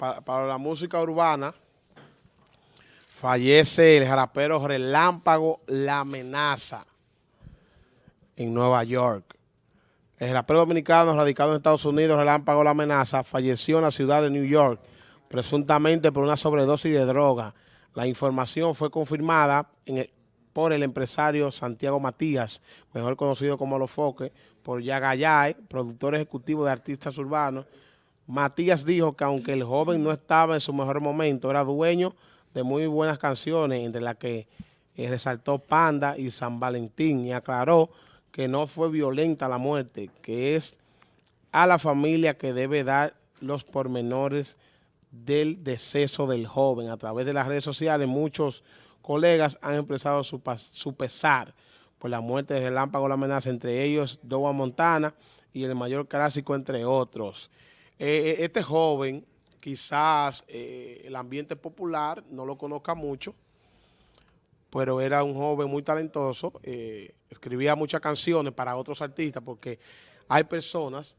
para, la música urbana, fallece el rapero Relámpago La Amenaza en Nueva York. El rapero dominicano radicado en Estados Unidos, Relámpago La Amenaza, falleció en la ciudad de New York, presuntamente por una sobredosis de droga. La información fue confirmada por el empresario Santiago Matías, mejor conocido como Los Foques, por Yagayay, productor ejecutivo de artistas urbanos, Matías dijo que aunque el joven no estaba en su mejor momento, era dueño de muy buenas canciones, entre las que eh, resaltó Panda y San Valentín, y aclaró que no fue violenta la muerte, que es a la familia que debe dar los pormenores del deceso del joven. A través de las redes sociales, muchos colegas han expresado su, su pesar por la muerte de Relámpago La Amenaza, entre ellos Dowa Montana y el mayor clásico, entre otros. Eh, eh, este joven, quizás eh, el ambiente popular no lo conozca mucho, pero era un joven muy talentoso, escribía muchas canciones para otros artistas, porque hay personas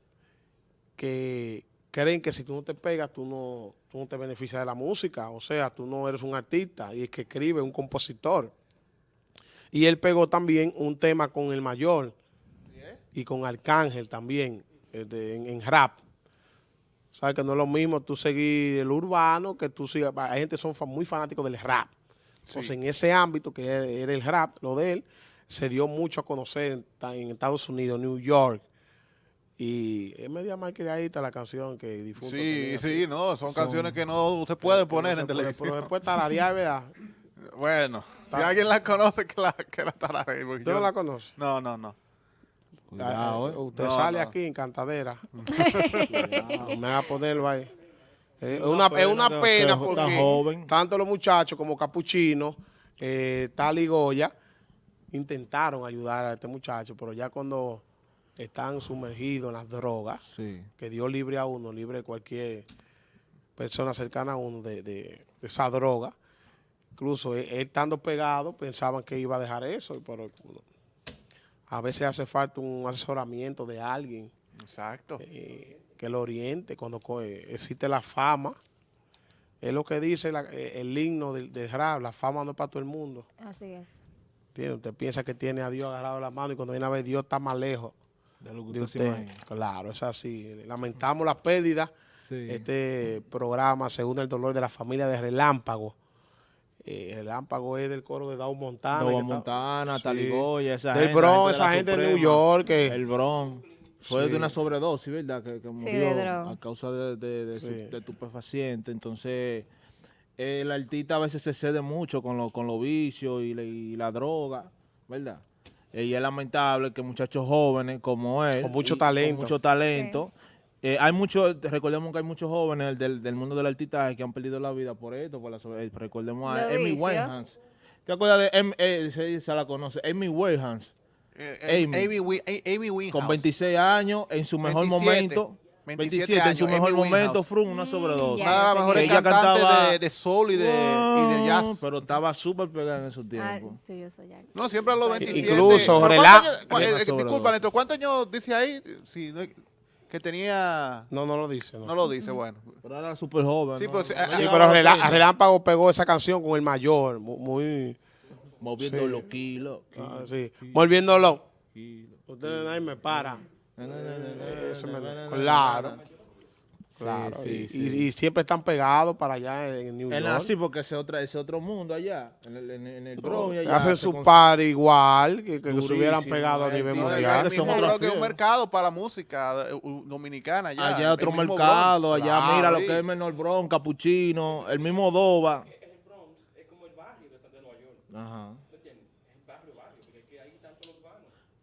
que creen que si tú no te pegas, tú no, tú no te beneficias de la música, o sea, tú no eres un artista, y es que escribe, un compositor. Y él pegó también un tema con el mayor y con Arcángel también, en rap. Sabes que no es lo mismo tú seguir el urbano que tú sigas. Hay gente que son muy fanáticos del rap. Entonces, en ese ámbito que era el rap, lo de él, se dio mucho a conocer en, Estados Unidos, New York. Y es media está la canción que difunto. Sí, sí, no, son, canciones que no se pueden poner en televisión. Pero después tararear, ¿verdad? bueno, si alguien la conoce, que la, que la tararee. ¿Tú no la conoces? No, no, no. Ah, eh, usted sale aquí en cantadera. no me va a ponerlo ahí. es, una, pena, porque tanto los muchachos como Capuchino, eh, Tal y Goya, intentaron ayudar a este muchacho, pero ya cuando están sumergidos en las drogas, que Dios libre a uno, libre de cualquier persona cercana a uno de, esa droga, incluso él, estando pegado pensaban que iba a dejar eso, pero a veces hace falta un asesoramiento de alguien. Exacto. Eh, que lo oriente cuando existe la fama. Es lo que dice eh, el himno del, rap, la fama no es para todo el mundo. Así es. Usted piensa que tiene a Dios agarrado la mano y cuando viene a ver Dios está más lejos de, lo que usted. Claro, es así. Lamentamos la pérdida. Este programa, según el dolor de la familia de Relámpago, eh, el lámpago es del coro de Dow Montana. Dow Montana, sí. Taligoya, esa del gente. Bronx, esa gente de New York. El Bronx. Fue de una sobredosis, ¿verdad? Que, murió a causa de, de, de, estupefaciente. Entonces, el artista a veces se cede mucho con, con los vicios y, la droga, ¿verdad? Y es lamentable que muchachos jóvenes como él, con mucho talento, con mucho talento eh, hay muchos, recordemos que hay muchos jóvenes del, del mundo del artistaje que han perdido la vida por esto, por la eh, recordemos a Amy Winehouse. ¿Te acuerdas de Amy, eh, se, la conoce? Amy Winehouse. Eh, Amy, Amy, Winehouse. Con 26 años, en su mejor momento. 27, en su mejor momento, Frum, una sobredosis. Una de las mejores ella cantaba de, de soul y de, y de, jazz. Pero estaba súper pegada en esos ah, tiempos. Ah, sí, eso ya. No, siempre a los 27. Incluso, Disculpa, Neto, ¿cuántos años dice ahí? Si no que tenía... No, no lo dice. No, lo dice, bueno. Pero era súper joven. Sí, pero, sí, Relámpago pegó esa canción con el mayor, muy... Moviendo los kilos. Ah, sí. Moviéndolo. Ustedes ahí me para. Claro. Claro, y, siempre están pegados para allá en New York. Sí, porque ese, otra, ese otro mundo allá, en el, en, el Bronx. Hacen su par igual, que, que se hubieran pegado a nivel mundial. Es un mercado para la música eh, dominicana allá. Allá otro mercado, allá mira lo que es Menor Bronx, Capuchino, el mismo Doba. El Bronx es como el barrio de Nueva York. Ajá.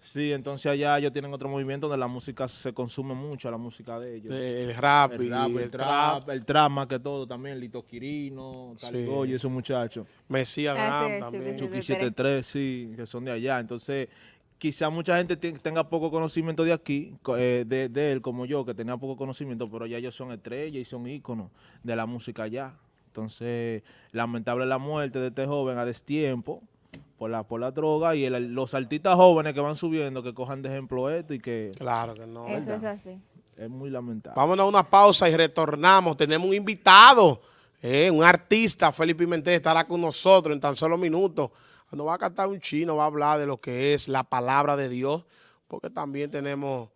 Sí, entonces allá ellos tienen otro movimiento donde la música se consume mucho, la música de ellos. el rap, el, rap, el, trap, el trap más que todo también, Lito Quirino, Taligoy, esos muchachos. Mesías ah, también. Chucky 73, sí, que son de allá. Entonces, quizá mucha gente tenga poco conocimiento de aquí, eh, de, de, él como yo, que tenía poco conocimiento, pero ya ellos son estrellas y son íconos de la música allá. Entonces, lamentable la muerte de este joven a destiempo, por la, por la droga y los artistas jóvenes que van subiendo, que cojan de ejemplo esto y que... Claro que no. Eso es así. es muy lamentable. Vámonos a una pausa y retornamos. Tenemos un invitado, eh, un artista, Felipe Pimentel, estará con nosotros en tan solo minutos. Nos va a cantar un chino, va a hablar de lo que es la palabra de Dios, porque también tenemos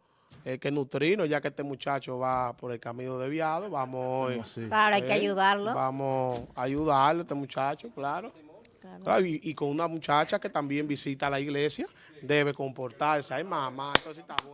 eh, que nutrirnos, ya que este muchacho va por el camino desviado. Vamos, eh, Sí. Claro, hay que eh, ayudarlo. Vamos a ayudarle a este muchacho, y, y con una muchacha que también visita la iglesia, debe comportarse. Ay, mamá, entonces está bueno.